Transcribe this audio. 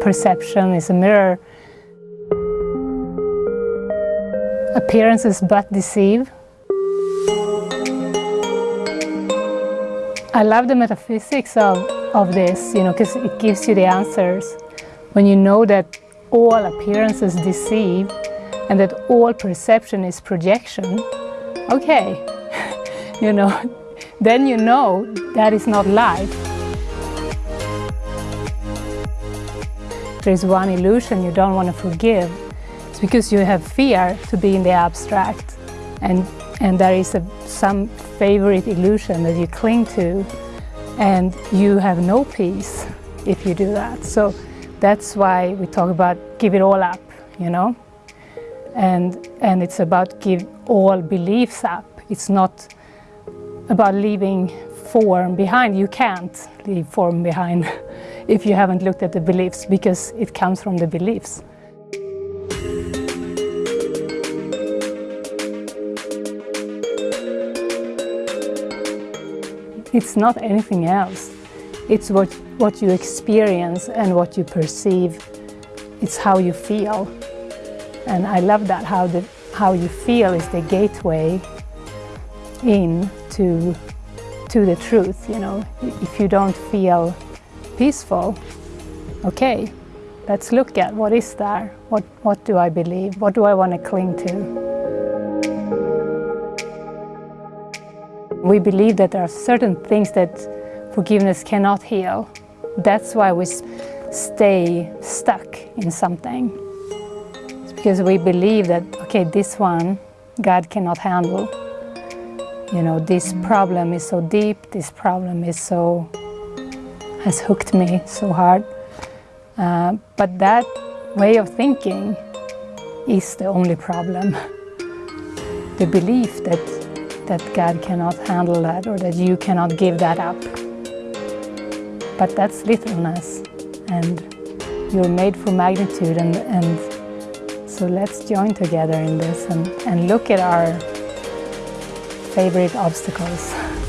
Perception is a mirror. Appearances but deceive. I love the metaphysics of, of this, you know, because it gives you the answers. When you know that all appearances deceive and that all perception is projection, okay, you know, then you know that is not life. There's one illusion you don't want to forgive. It's because you have fear to be in the abstract and, and there is a, some favorite illusion that you cling to and you have no peace if you do that. So that's why we talk about give it all up, you know? And, and it's about give all beliefs up. It's not about leaving form behind. You can't leave form behind if you haven't looked at the beliefs because it comes from the beliefs. It's not anything else. It's what, what you experience and what you perceive. It's how you feel. And I love that, how, the, how you feel is the gateway in to, to the truth, you know. If you don't feel peaceful, okay, let's look at what is there, what, what do I believe, what do I want to cling to. We believe that there are certain things that forgiveness cannot heal. That's why we stay stuck in something. It's because we believe that, okay, this one God cannot handle. You know, this problem is so deep, this problem is so, has hooked me so hard. Uh, but that way of thinking is the only problem. the belief that that God cannot handle that or that you cannot give that up. But that's littleness and you're made for magnitude and, and so let's join together in this and, and look at our favorite obstacles.